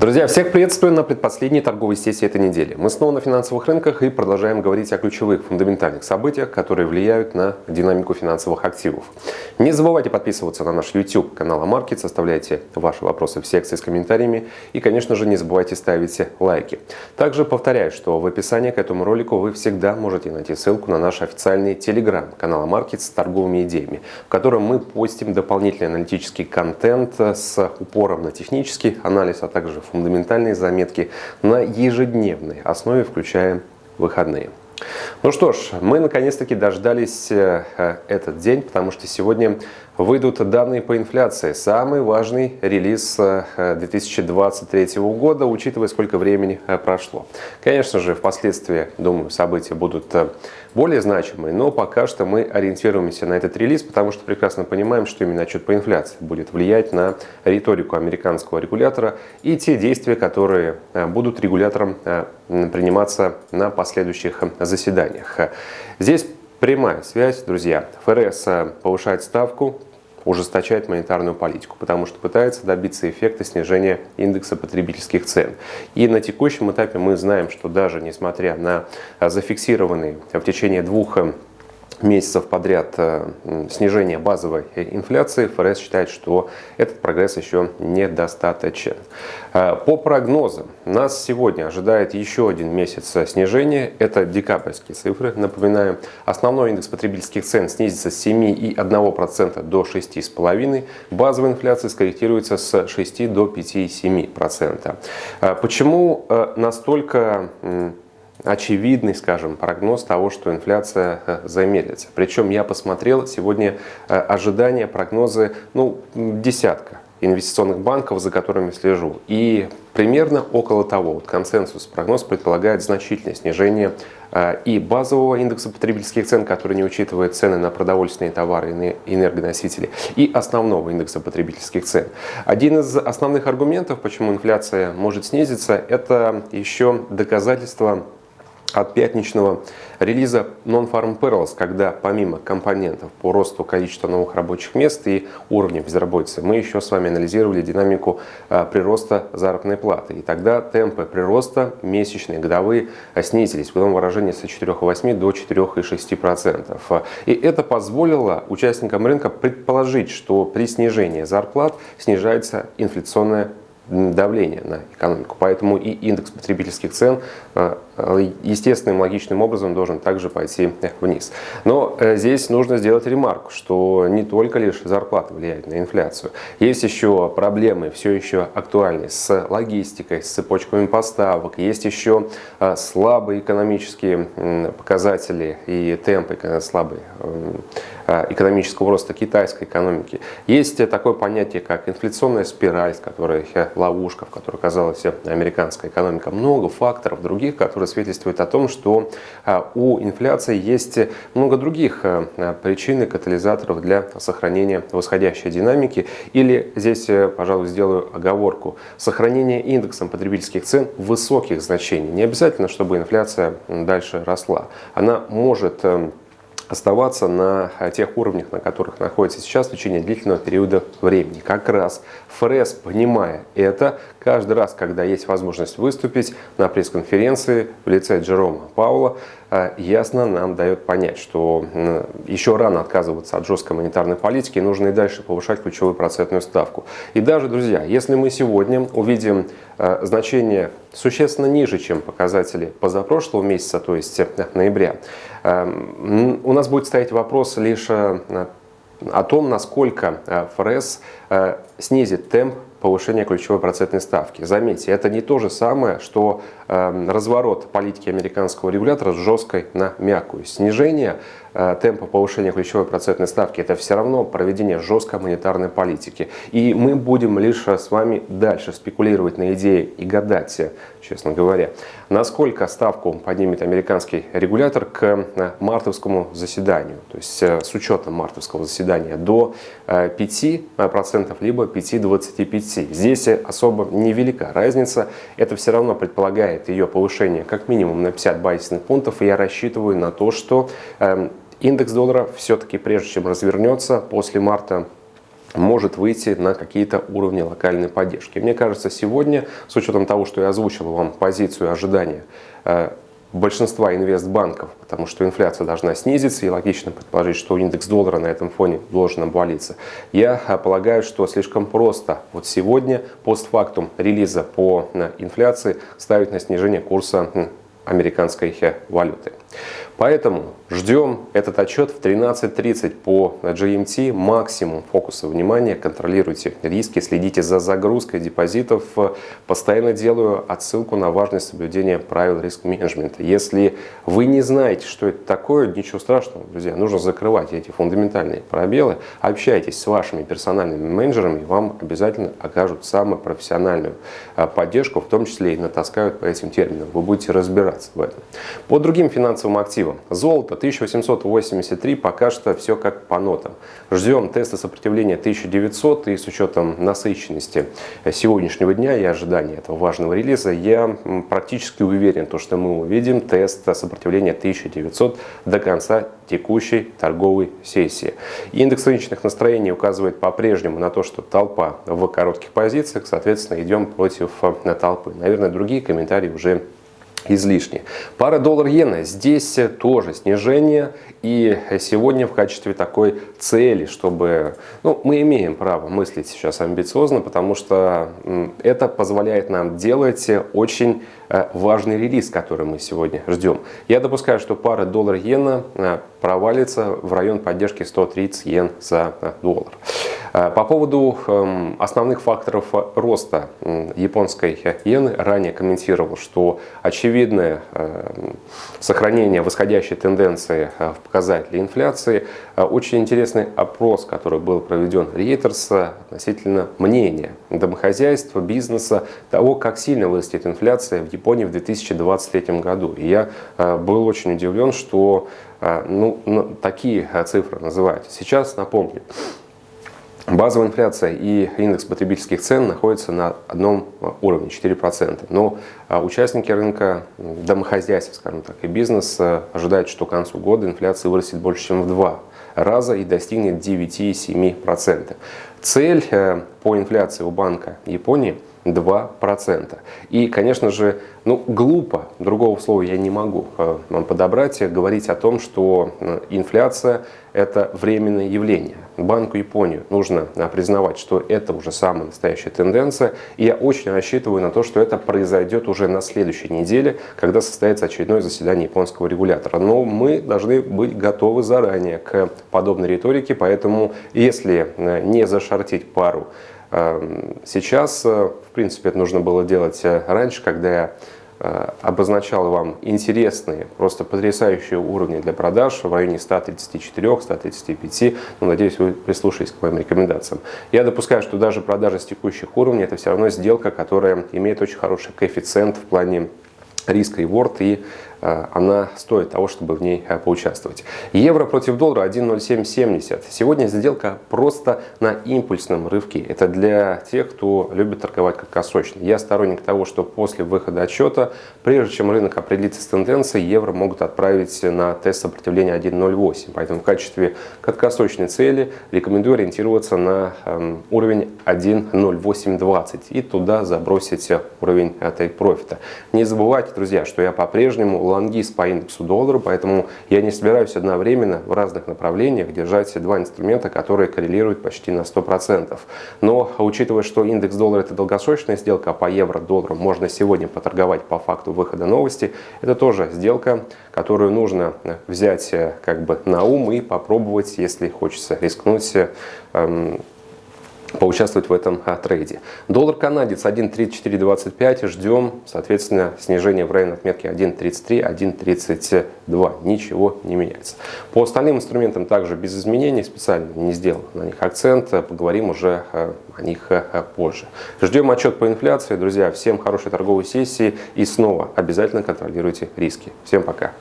Друзья, всех приветствую на предпоследней торговой сессии этой недели. Мы снова на финансовых рынках и продолжаем говорить о ключевых фундаментальных событиях, которые влияют на динамику финансовых активов. Не забывайте подписываться на наш YouTube канал Амаркет, оставляйте ваши вопросы в секции с комментариями и, конечно же, не забывайте ставить лайки. Также повторяю, что в описании к этому ролику вы всегда можете найти ссылку на наш официальный телеграм канал Амаркет с торговыми идеями, в котором мы постим дополнительный аналитический контент с упором на технический анализ, а также фундаментальные заметки на ежедневной основе, включая выходные. Ну что ж, мы наконец-таки дождались э, этот день, потому что сегодня выйдут данные по инфляции. Самый важный релиз 2023 э, года, учитывая, сколько времени э, прошло. Конечно же, впоследствии, думаю, события будут более значимые, но пока что мы ориентируемся на этот релиз, потому что прекрасно понимаем, что именно отчет по инфляции будет влиять на риторику американского регулятора и те действия, которые э, будут регулятором э, приниматься на последующих заседаниях. Здесь прямая связь, друзья. ФРС э, повышает ставку, ужесточает монетарную политику, потому что пытается добиться эффекта снижения индекса потребительских цен. И на текущем этапе мы знаем, что даже несмотря на зафиксированные в течение двух месяцев подряд э, снижения базовой инфляции, ФРС считает, что этот прогресс еще недостаточен. Э, по прогнозам, нас сегодня ожидает еще один месяц снижения. Это декабрьские цифры. Напоминаю, основной индекс потребительских цен снизится с 7,1% до 6,5%. Базовая инфляция скорректируется с 6 до 5,7%. Э, почему настолько очевидный, скажем, прогноз того, что инфляция э, замедлится. Причем я посмотрел сегодня э, ожидания, прогнозы, ну, десятка инвестиционных банков, за которыми слежу. И примерно около того, вот консенсус, прогноз предполагает значительное снижение э, и базового индекса потребительских цен, который не учитывает цены на продовольственные товары и энергоносители, и основного индекса потребительских цен. Один из основных аргументов, почему инфляция может снизиться, это еще доказательство от пятничного релиза Non-Farm Payrolls, когда помимо компонентов по росту количества новых рабочих мест и уровня безработицы, мы еще с вами анализировали динамику а, прироста заработной платы. И тогда темпы прироста месячные, годовые а, снизились, в ином выражении с 4,8 до 4,6%. И это позволило участникам рынка предположить, что при снижении зарплат снижается инфляционная давление на экономику. Поэтому и индекс потребительских цен естественным, логичным образом должен также пойти вниз. Но э, здесь нужно сделать ремарку, что не только лишь зарплата влияет на инфляцию. Есть еще проблемы, все еще актуальные с логистикой, с цепочками поставок. Есть еще слабые экономические показатели и темпы слабые экономического роста китайской экономики. Есть такое понятие, как инфляционная спираль, с которой ловушка, в которой оказалась американская экономика. Много факторов других, которые свидетельствуют о том, что а, у инфляции есть много других а, причин и катализаторов для сохранения восходящей динамики. Или здесь, э, пожалуй, сделаю оговорку. Сохранение индексом потребительских цен высоких значений. Не обязательно, чтобы инфляция дальше росла. Она может эм, оставаться на э, тех уровнях, на которых находится сейчас в течение длительного периода времени. Как раз ФРС, понимая это, каждый раз, когда есть возможность выступить на пресс-конференции в лице Джерома Паула, э, ясно нам дает понять, что еще рано отказываться от жесткой монетарной политики, нужно и дальше повышать ключевую процентную ставку. И даже, друзья, если мы сегодня увидим э, значение существенно ниже, чем показатели позапрошлого месяца, то есть ноября, у нас будет стоять вопрос лишь э, о том, насколько э, ФРС э, снизит темп повышения ключевой процентной ставки. Заметьте, это не то же самое, что разворот политики американского регулятора с жесткой на мягкую. Снижение Э, темпа повышения ключевой процентной ставки, это все равно проведение жесткой монетарной политики. И мы будем лишь с вами дальше спекулировать на идее и гадать, честно говоря, насколько ставку поднимет американский регулятор к э, мартовскому заседанию. То есть э, с учетом мартовского заседания до 5% либо 5,25%. Здесь особо невелика разница. Это все равно предполагает ее повышение как минимум на 50 базисных пунктов. И я рассчитываю на то, что эм, Индекс доллара все-таки, прежде чем развернется, после марта может выйти на какие-то уровни локальной поддержки. Мне кажется, сегодня, с учетом того, что я озвучил вам позицию ожидания э, большинства инвестбанков, потому что инфляция должна снизиться, и логично предположить, что индекс доллара на этом фоне должен обвалиться. Я э, полагаю, что слишком просто вот сегодня, постфактум релиза по э, инфляции, ставить на снижение курса американской валюты. Поэтому ждем этот отчет в 13.30 по GMT. Максимум фокуса внимания, контролируйте риски, следите за загрузкой депозитов. Постоянно делаю отсылку на важность соблюдения правил риск-менеджмента. Если вы не знаете, что это такое, ничего страшного, друзья. Нужно закрывать эти фундаментальные пробелы. Общайтесь с вашими персональными менеджерами, вам обязательно окажут самую профессиональную а, поддержку, в том числе и натаскают по этим терминам. Вы будете разбираться в этом. По другим финансовым активам активам. Золото 1883, пока что все как по нотам. Ждем теста сопротивления 1900 и с учетом насыщенности сегодняшнего дня и ожидания этого важного релиза, я практически уверен, то, что мы увидим тест сопротивления 1900 до конца текущей торговой сессии. Индекс рыночных настроений указывает по-прежнему на то, что толпа в коротких позициях, соответственно, идем против э, толпы. Наверное, другие комментарии уже излишне. Пара доллар-иена. Здесь тоже снижение. И сегодня в качестве такой цели, чтобы... Ну, мы имеем право мыслить сейчас амбициозно, потому что это позволяет нам делать очень э, важный релиз, который мы сегодня ждем. Я допускаю, что пара доллар-иена э, провалится в район поддержки 130 йен за э, доллар. Э, по поводу эм, основных факторов роста японской иены ранее комментировал, что очевидное сохранение восходящей тенденции э, в показателе инфляции. Э, очень интересный опрос, который был проведен Reuters относительно мнения домохозяйства, бизнеса, того, как сильно вырастет инфляция в Японии в 2023 году. И я был очень удивлен, что ну, такие цифры называют. Сейчас напомню, Базовая инфляция и индекс потребительских цен находятся на одном уровне 4%. Но а, участники рынка, домохозяйств, скажем так, и бизнес а, ожидают, что к концу года инфляция вырастет больше, чем в два раза и достигнет 9,7%. Цель э, по инфляции у Банка Японии – 2%. И, конечно же, ну, глупо, другого слова я не могу э, подобрать, говорить о том, что э, инфляция – это временное явление. Банку Японии нужно э, признавать, что это уже самая настоящая тенденция. И я очень рассчитываю на то, что это произойдет уже на следующей неделе, когда состоится очередное заседание японского регулятора. Но мы должны быть готовы заранее к подобной риторике, поэтому если не зашортить пару сейчас, э, в принципе, это нужно было делать э, раньше, когда я э, обозначал вам интересные, просто потрясающие уровни для продаж в районе 134-135. Ну, надеюсь, вы прислушались к моим рекомендациям. Я допускаю, что даже продажа с текущих уровней это все равно сделка, которая имеет очень хороший коэффициент в плане риска и она стоит того, чтобы в ней э, поучаствовать. Евро против доллара 1.0770. Сегодня сделка просто на импульсном рывке. Это для тех, кто любит торговать краткосрочно. Я сторонник того, что после выхода отчета, прежде чем рынок определится с тенденцией, евро могут отправить на тест сопротивления 1.08. Поэтому в качестве краткосрочной цели рекомендую ориентироваться на эм, уровень 1.0820 и туда забросить уровень этой профита. Не забывайте, друзья, что я по-прежнему лонгист по индексу доллара, поэтому я не собираюсь одновременно в разных направлениях держать два инструмента, которые коррелируют почти на 100%. Но учитывая, что индекс доллара это долгосрочная сделка, а по евро-доллару можно сегодня поторговать по факту выхода новости, это тоже сделка, которую нужно взять э, как бы на ум и попробовать, если хочется рискнуть эм, поучаствовать в этом а, трейде. Доллар канадец 1.3425. Ждем, соответственно, снижения в районе отметки 1.33, 1.32. Ничего не меняется. По остальным инструментам также без изменений. Специально не сделал на них акцент. Поговорим уже а, о них а, позже. Ждем отчет по инфляции. Друзья, всем хорошей торговой сессии. И снова обязательно контролируйте риски. Всем пока.